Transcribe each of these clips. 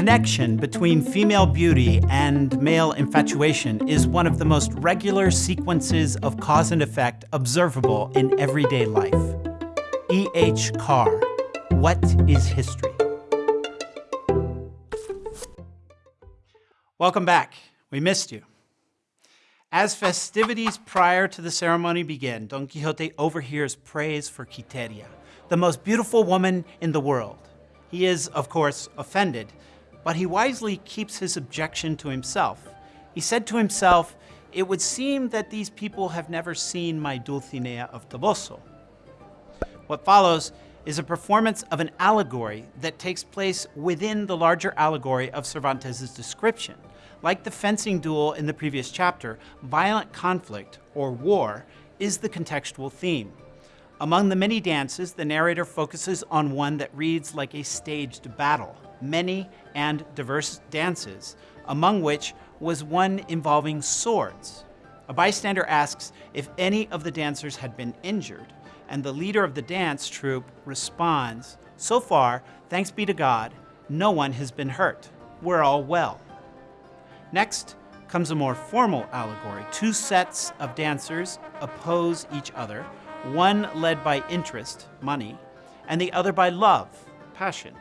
connection between female beauty and male infatuation is one of the most regular sequences of cause and effect observable in everyday life. E. H. Carr, What is History? Welcome back. We missed you. As festivities prior to the ceremony begin, Don Quixote overhears praise for Quiteria, the most beautiful woman in the world. He is, of course, offended, but he wisely keeps his objection to himself. He said to himself, It would seem that these people have never seen my Dulcinea of Toboso. What follows is a performance of an allegory that takes place within the larger allegory of Cervantes' description. Like the fencing duel in the previous chapter, violent conflict, or war, is the contextual theme. Among the many dances, the narrator focuses on one that reads like a staged battle, many and diverse dances, among which was one involving swords. A bystander asks if any of the dancers had been injured, and the leader of the dance troupe responds, So far, thanks be to God, no one has been hurt. We're all well. Next comes a more formal allegory. Two sets of dancers oppose each other, one led by interest, money, and the other by love, passion.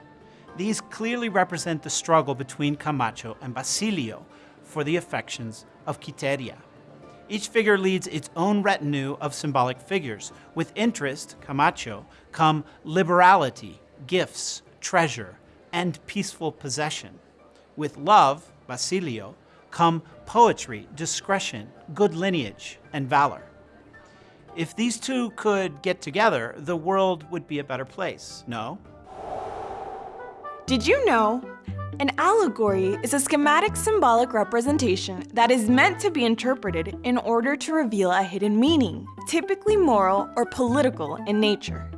These clearly represent the struggle between Camacho and Basilio for the affections of Quiteria. Each figure leads its own retinue of symbolic figures. With interest, Camacho, come liberality, gifts, treasure, and peaceful possession. With love, Basilio, come poetry, discretion, good lineage, and valor. If these two could get together, the world would be a better place, no? Did you know? An allegory is a schematic symbolic representation that is meant to be interpreted in order to reveal a hidden meaning, typically moral or political in nature.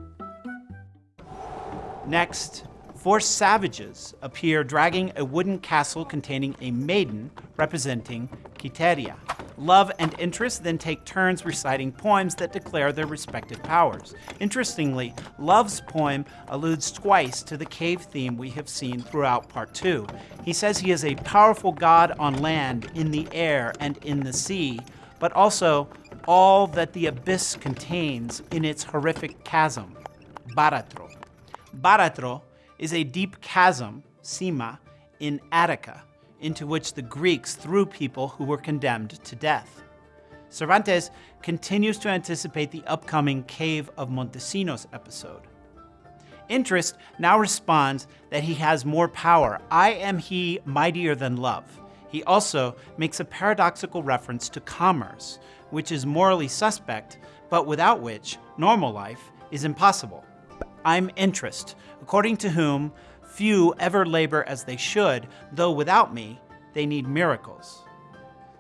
Next, four savages appear dragging a wooden castle containing a maiden representing Quiteria. Love and interest then take turns reciting poems that declare their respective powers. Interestingly, Love's poem alludes twice to the cave theme we have seen throughout part two. He says he is a powerful god on land, in the air, and in the sea, but also all that the abyss contains in its horrific chasm, Baratro. Baratro is a deep chasm, Sima, in Attica, into which the Greeks threw people who were condemned to death. Cervantes continues to anticipate the upcoming Cave of Montesinos episode. Interest now responds that he has more power. I am he mightier than love. He also makes a paradoxical reference to commerce, which is morally suspect, but without which normal life is impossible. I'm interest, according to whom few ever labor as they should, though without me they need miracles.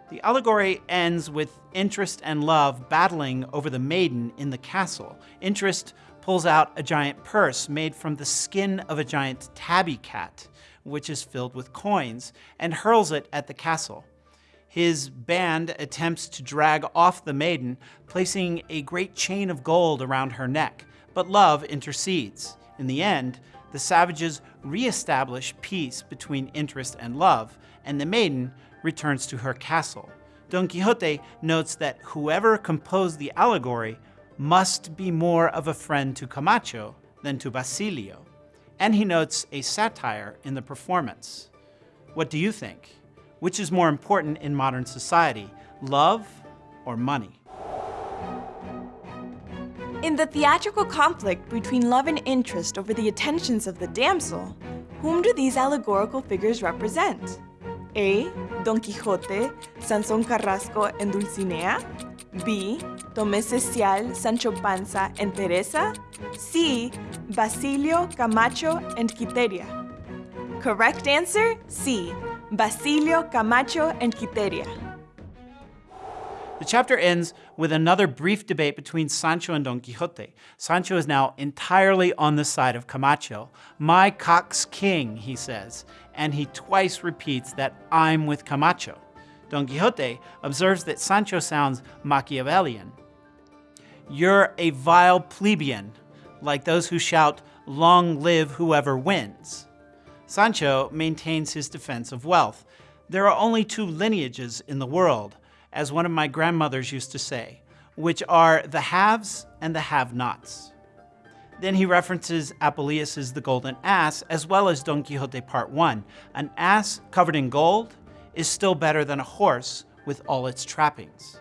The allegory ends with interest and love battling over the maiden in the castle. Interest pulls out a giant purse made from the skin of a giant tabby cat, which is filled with coins, and hurls it at the castle. His band attempts to drag off the maiden, placing a great chain of gold around her neck, but love intercedes. In the end, the savages re-establish peace between interest and love, and the maiden returns to her castle. Don Quixote notes that whoever composed the allegory must be more of a friend to Camacho than to Basilio. And he notes a satire in the performance. What do you think? Which is more important in modern society, love or money? In the theatrical conflict between love and interest over the attentions of the damsel, whom do these allegorical figures represent? A. Don Quixote, Sansón Carrasco and Dulcinea? B. Tomé Cecial, Sancho Panza and Teresa? C. Basilio, Camacho and Quiteria? Correct answer, C. Basilio, Camacho and Quiteria. The chapter ends with another brief debate between Sancho and Don Quixote. Sancho is now entirely on the side of Camacho. My cock's king, he says, and he twice repeats that I'm with Camacho. Don Quixote observes that Sancho sounds Machiavellian. You're a vile plebeian, like those who shout, long live whoever wins. Sancho maintains his defense of wealth. There are only two lineages in the world, as one of my grandmothers used to say, which are the haves and the have-nots. Then he references Apuleius' The Golden Ass, as well as Don Quixote Part 1. An ass covered in gold is still better than a horse with all its trappings.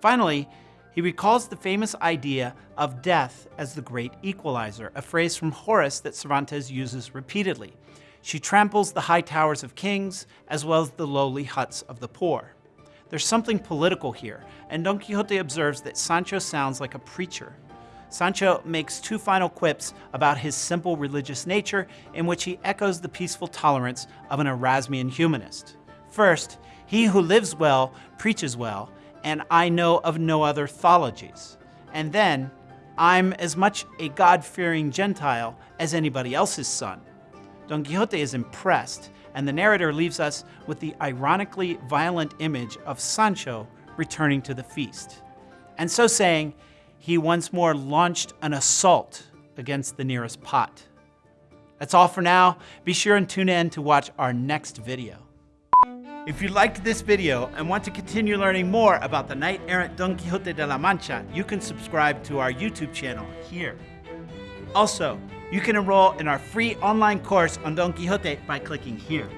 Finally, he recalls the famous idea of death as the great equalizer, a phrase from Horace that Cervantes uses repeatedly. She tramples the high towers of kings as well as the lowly huts of the poor. There's something political here, and Don Quixote observes that Sancho sounds like a preacher. Sancho makes two final quips about his simple religious nature in which he echoes the peaceful tolerance of an Erasmian humanist. First, he who lives well preaches well, and I know of no other thologies. And then, I'm as much a God-fearing Gentile as anybody else's son. Don Quixote is impressed, and the narrator leaves us with the ironically violent image of Sancho returning to the feast. And so saying, he once more launched an assault against the nearest pot. That's all for now. Be sure and tune in to watch our next video. If you liked this video and want to continue learning more about the knight-errant Don Quixote de la Mancha, you can subscribe to our YouTube channel here. Also, you can enroll in our free online course on Don Quixote by clicking here.